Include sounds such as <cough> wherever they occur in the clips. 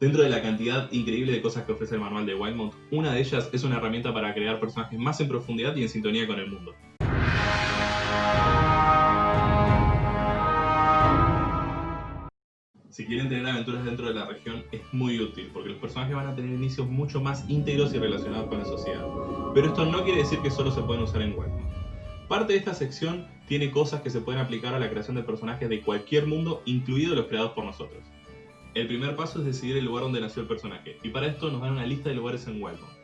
Dentro de la cantidad increíble de cosas que ofrece el manual de Wildmount, una de ellas es una herramienta para crear personajes más en profundidad y en sintonía con el mundo. Si quieren tener aventuras dentro de la región es muy útil, porque los personajes van a tener inicios mucho más íntegros y relacionados con la sociedad. Pero esto no quiere decir que solo se pueden usar en Wildmount. Parte de esta sección tiene cosas que se pueden aplicar a la creación de personajes de cualquier mundo, incluidos los creados por nosotros. El primer paso es decidir el lugar donde nació el personaje, y para esto nos dan una lista de lugares en Wildmount.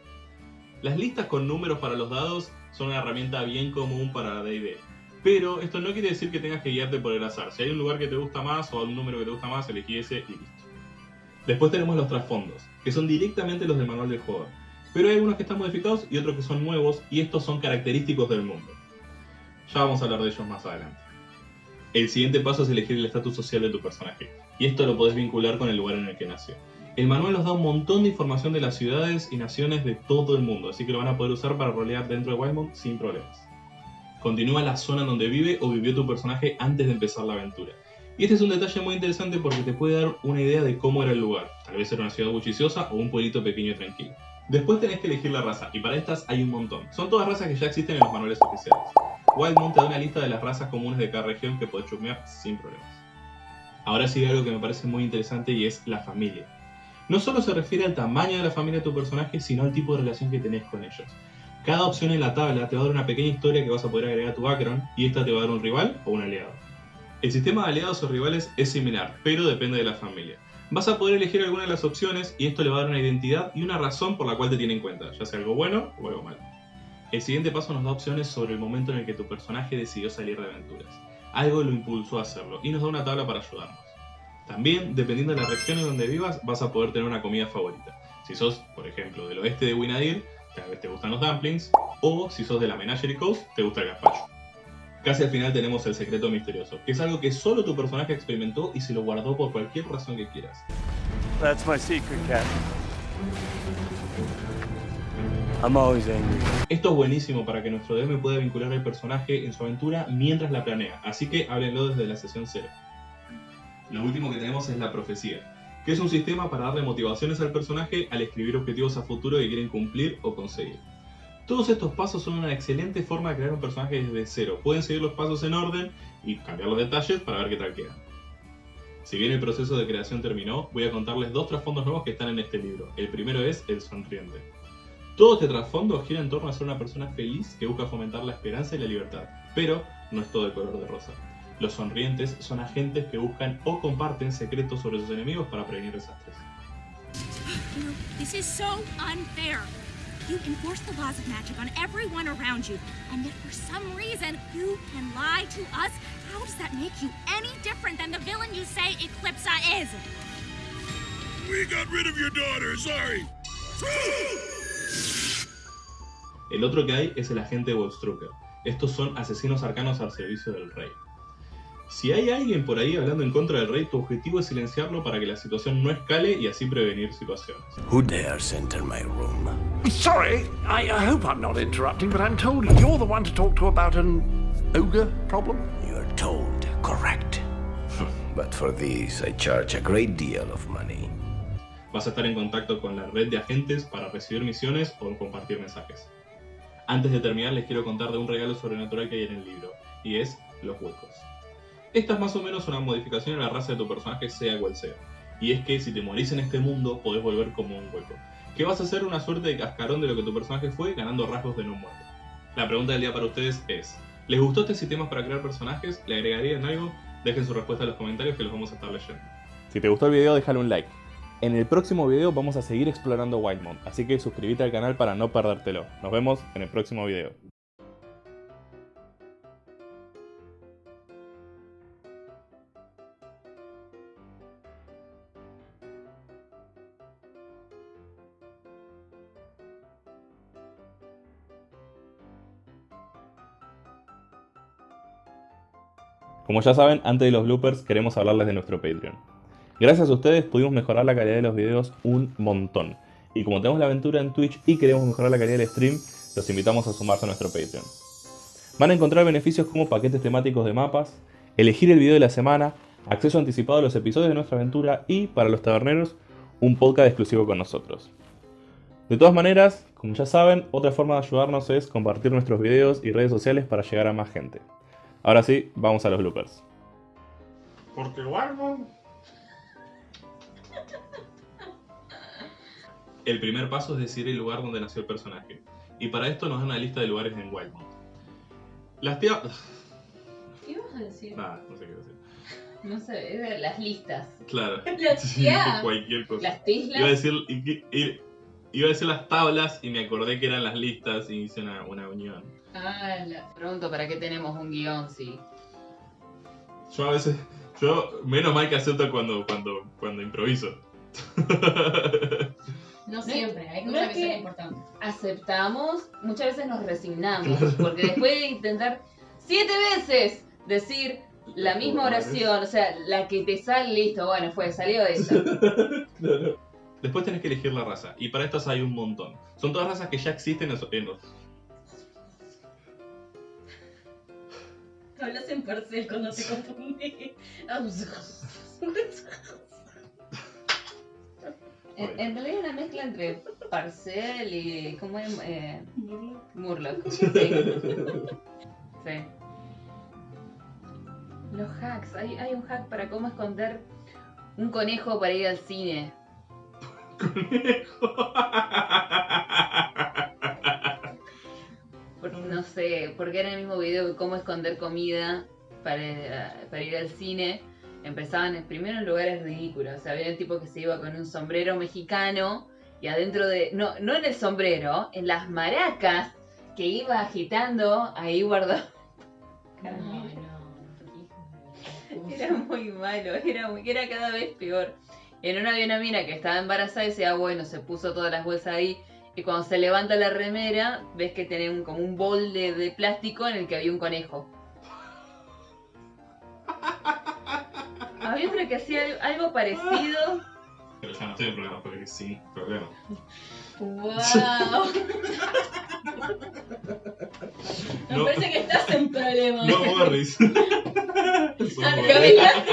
Las listas con números para los dados son una herramienta bien común para D&D, pero esto no quiere decir que tengas que guiarte por el azar. Si hay un lugar que te gusta más o un número que te gusta más, elegí ese y listo. Después tenemos los trasfondos, que son directamente los del manual del jugador. Pero hay algunos que están modificados y otros que son nuevos, y estos son característicos del mundo. Ya vamos a hablar de ellos más adelante. El siguiente paso es elegir el estatus social de tu personaje, y esto lo podés vincular con el lugar en el que nació. El manual nos da un montón de información de las ciudades y naciones de todo el mundo, así que lo van a poder usar para rolear dentro de Wildmount sin problemas. Continúa la zona donde vive o vivió tu personaje antes de empezar la aventura. Y este es un detalle muy interesante porque te puede dar una idea de cómo era el lugar. Tal vez era una ciudad bulliciosa o un pueblito pequeño y tranquilo. Después tenés que elegir la raza, y para estas hay un montón. Son todas razas que ya existen en los manuales oficiales. Wildmount te da una lista de las razas comunes de cada región que podés chumear sin problemas. Ahora sigue algo que me parece muy interesante y es la familia. No solo se refiere al tamaño de la familia de tu personaje, sino al tipo de relación que tenés con ellos. Cada opción en la tabla te va a dar una pequeña historia que vas a poder agregar a tu background y esta te va a dar un rival o un aliado. El sistema de aliados o rivales es similar, pero depende de la familia. Vas a poder elegir alguna de las opciones y esto le va a dar una identidad y una razón por la cual te tiene en cuenta, ya sea algo bueno o algo malo. El siguiente paso nos da opciones sobre el momento en el que tu personaje decidió salir de aventuras. Algo lo impulsó a hacerlo y nos da una tabla para ayudarnos. También, dependiendo de la región en donde vivas, vas a poder tener una comida favorita. Si sos, por ejemplo, del oeste de Winadir, tal vez te gustan los dumplings, o si sos de la Menagerie Coast, te gusta el gazpacho. Casi al final tenemos el secreto misterioso, que es algo que solo tu personaje experimentó y se lo guardó por cualquier razón que quieras. That's my secret, cat. Esto es buenísimo para que nuestro DM pueda vincular al personaje en su aventura mientras la planea, así que háblenlo desde la sesión 0. Lo último que tenemos es la profecía, que es un sistema para darle motivaciones al personaje al escribir objetivos a futuro que quieren cumplir o conseguir. Todos estos pasos son una excelente forma de crear un personaje desde cero. Pueden seguir los pasos en orden y cambiar los detalles para ver qué tal queda. Si bien el proceso de creación terminó, voy a contarles dos trasfondos nuevos que están en este libro. El primero es El Sonriente. Todo este trasfondo gira en torno a ser una persona feliz que busca fomentar la esperanza y la libertad, pero no es todo de color de rosa. Los sonrientes son agentes que buscan o comparten secretos sobre sus enemigos para prevenir desastres. This is so unfair. You enforce the laws of magic on everyone around you, and yet for some reason you can lie to us. How does that make you any different than the villain you say Eclipsa is? We got rid of your daughter, sorry. El otro que hay es el agente Wolfstrucker. Estos son asesinos arcanos al servicio del rey. Si hay alguien por ahí hablando en contra del rey, tu objetivo es silenciarlo para que la situación no escale y así prevenir situaciones. Who dares enter my room? Sorry, I, I hope I'm not interrupting, but I'm told you're the one to talk to about an ogre problem. You're told, correct. <laughs> but for this, I charge a great deal of money. Vas a estar en contacto con la red de agentes para recibir misiones o compartir mensajes. Antes de terminar les quiero contar de un regalo sobrenatural que hay en el libro, y es los huecos. Esta es más o menos una modificación a la raza de tu personaje sea cual sea, y es que si te morís en este mundo podés volver como un hueco, que vas a ser una suerte de cascarón de lo que tu personaje fue ganando rasgos de no muerto. La pregunta del día para ustedes es, ¿les gustó este sistema para crear personajes? ¿Le agregarían algo? Dejen su respuesta en los comentarios que los vamos a estar leyendo. Si te gustó el video déjale un like. En el próximo video vamos a seguir explorando Wildmount, así que suscríbete al canal para no perdértelo. Nos vemos en el próximo video. Como ya saben, antes de los bloopers queremos hablarles de nuestro Patreon. Gracias a ustedes pudimos mejorar la calidad de los videos un montón. Y como tenemos la aventura en Twitch y queremos mejorar la calidad del stream, los invitamos a sumarse a nuestro Patreon. Van a encontrar beneficios como paquetes temáticos de mapas, elegir el video de la semana, acceso anticipado a los episodios de nuestra aventura y, para los taberneros, un podcast exclusivo con nosotros. De todas maneras, como ya saben, otra forma de ayudarnos es compartir nuestros videos y redes sociales para llegar a más gente. Ahora sí, vamos a los bloopers. Porque Walmart. El primer paso es decir el lugar donde nació el personaje. Y para esto nos dan una lista de lugares en Wildmount. Las tías. ¿Qué vas a decir? Nada, no sé qué decir. No sé, es de las listas. Claro. <laughs> Las Sí, cualquier cosa. Las tislas. Iba a decir. Iba a decir las tablas y me acordé que eran las listas y hice una, una unión. Ah, la... Pregunto, ¿para qué tenemos un guion? Sí. Yo a veces. Yo, menos mal que acepto cuando, cuando, cuando improviso. <laughs> No siempre, hay no cosas es que importantes. Aceptamos, muchas veces nos resignamos. <laughs> Porque después de intentar siete veces decir la misma oración, o sea, la que te sale, listo, bueno, fue, salió esa. <laughs> Después tenés que elegir la raza. Y para estas hay un montón. Son todas razas que ya existen en los- Hablas en parcel cuando te confundí. En, en realidad es una mezcla entre Parcel y. ¿Cómo es? Eh, Murloc. Sí. <laughs> Sí. Los hacks. Hay, hay un hack para cómo esconder un conejo para ir al cine. <laughs> Por- no sé, porque era el mismo video de cómo esconder comida para, para ir al cine. Empezaban en- primero en lugares ridículos. O sea, había un tipo que se iba con un sombrero mexicano y adentro de. No, no en el sombrero, en las maracas que iba agitando, ahí guardado. No, Era muy malo, era, muy- era cada vez peor. En una había una mina que estaba embarazada y decía, bueno, se puso todas las bolsas ahí. Y cuando se levanta la remera, ves que tiene un- como un bolde de plástico en el que había un conejo. Había otra que hacía al- algo parecido. Pero ya no estoy en problemas porque sí, problema. ¡Wow! Me No. parece que estás en problemas. No, Morris. <laughs> Arreglaste